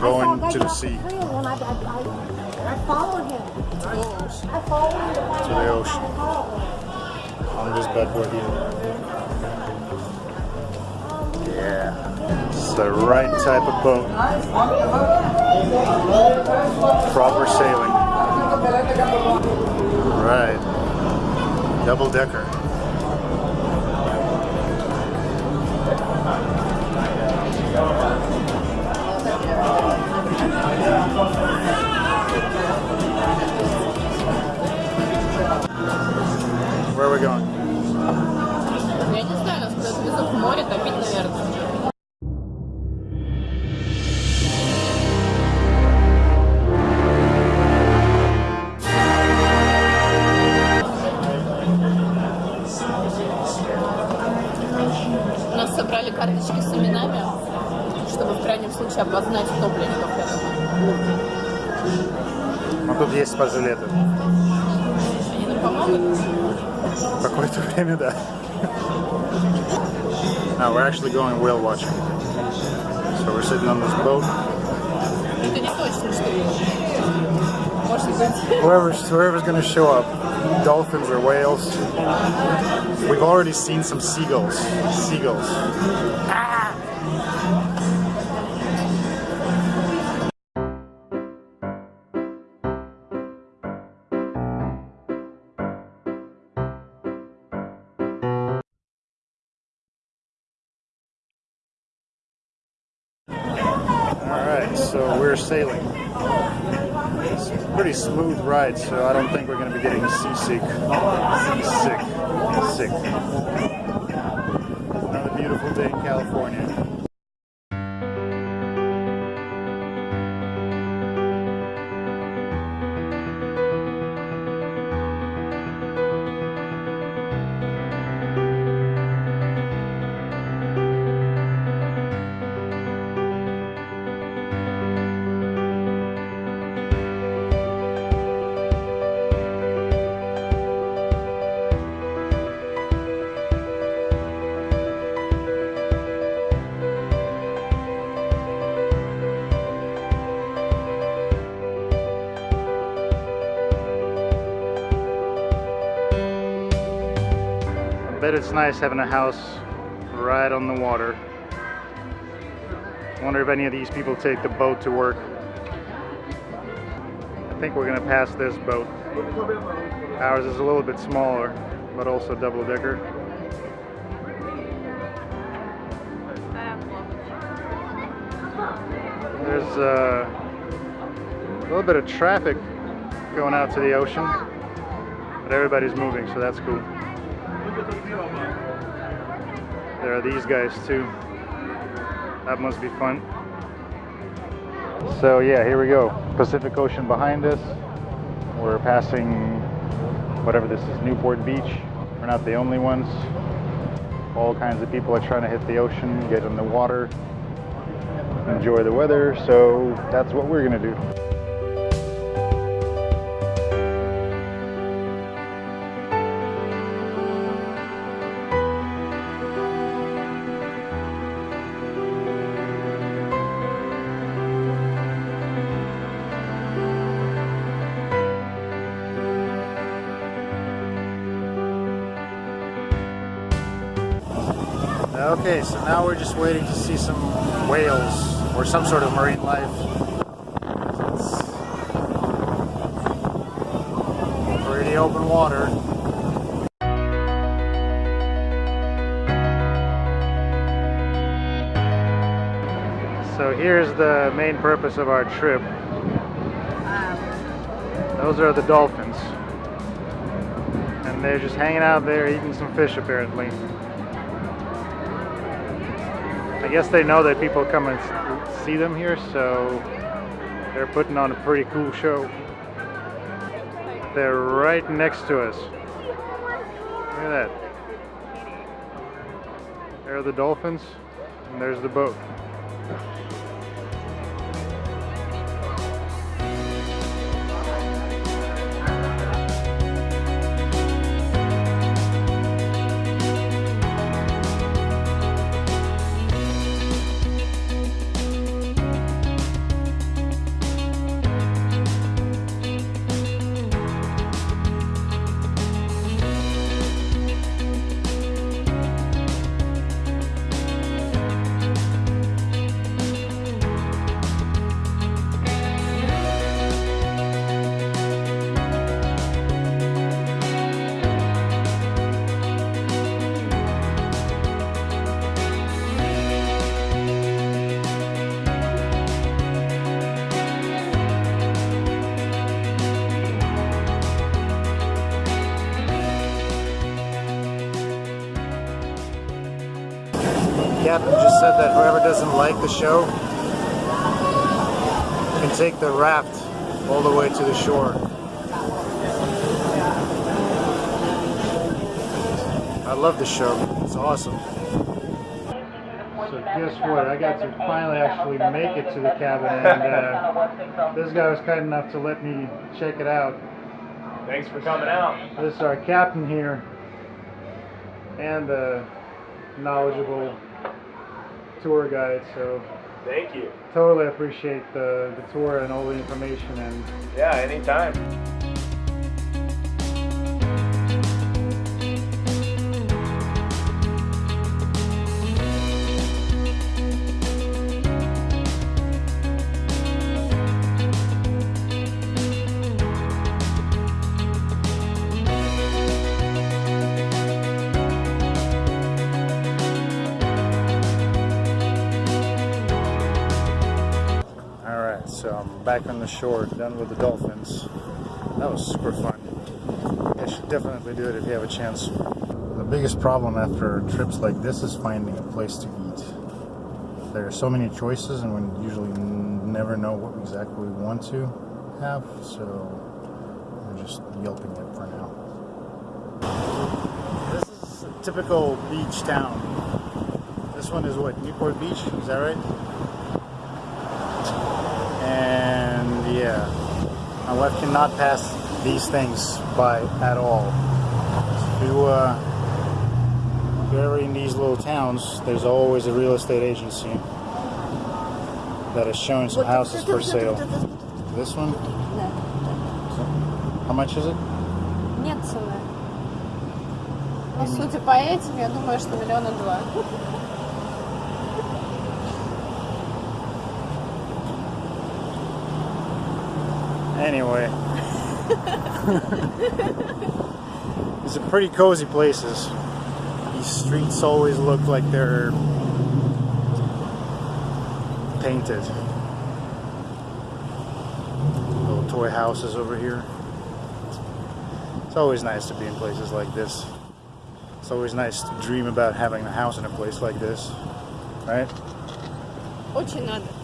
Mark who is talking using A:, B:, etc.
A: the sea.
B: I, I, I, I followed him. I followed him to
A: To the ocean. On this bad boy here. Yeah. It's the right type of boat. Proper sailing. Right. Double decker.
C: случае обозначить топливников, я думаю.
A: Ну тут есть спажилеты.
C: Они нам помогут?
A: Какое-то время, да. Now we're actually going whale watching. So we're sitting on this boat.
C: Это не точно, что может быть.
A: Whoever's, whoever's going to show up, dolphins or whales. We've already seen some seagulls. Seagulls. Alright, so we're sailing. It's a pretty smooth ride, so I don't think we're going to be getting seasick. Seasick. Sick. Another beautiful day in California. Bet it's nice having a house right on the water. Wonder if any of these people take the boat to work. I think we're gonna pass this boat. Ours is a little bit smaller, but also double decker. There's uh, a little bit of traffic going out to the ocean, but everybody's moving, so that's cool. There are these guys too. That must be fun. So yeah, here we go. Pacific Ocean behind us. We're passing whatever this is, Newport Beach. We're not the only ones. All kinds of people are trying to hit the ocean, get in the water, enjoy the weather. So that's what we're gonna do. Okay, so now we're just waiting to see some whales or some sort of marine life. Pretty open water. So here's the main purpose of our trip. Those are the dolphins. And they're just hanging out there eating some fish apparently. Guess they know that people come and see them here, so they're putting on a pretty cool show. They're right next to us. Look at that. There are the dolphins, and there's the boat. Captain just said that whoever doesn't like the show can take the raft all the way to the shore. I love the show. It's awesome. So guess what? I got to finally actually make it to the cabin, and uh, this guy was kind enough to let me check it out.
D: Thanks for coming out.
A: This is our captain here, and the knowledgeable tour guide. So
D: Thank you.
A: totally appreciate the, the tour and all the information. And
D: Yeah, anytime.
A: Back on the shore, done with the dolphins. That was super fun. You should definitely do it if you have a chance. The biggest problem after trips like this is finding a place to eat. There are so many choices, and we usually never know what exactly we want to have, so we're just yelping it for now. This is a typical beach town. This one is what, Newport Beach? Is that right? And yeah, my wife cannot pass these things by at all. If you, uh, if you're ever in these little towns, there's always a real estate agency that is showing some houses for sale. This one, how much is it?
B: Нет цены.
C: Ну, судя по этим, я думаю, что миллиона два.
A: Anyway, these are pretty cozy places. These streets always look like they're painted. Little toy houses over here. It's always nice to be in places like this. It's always nice to dream about having a house in a place like this, right?
C: Очень надо.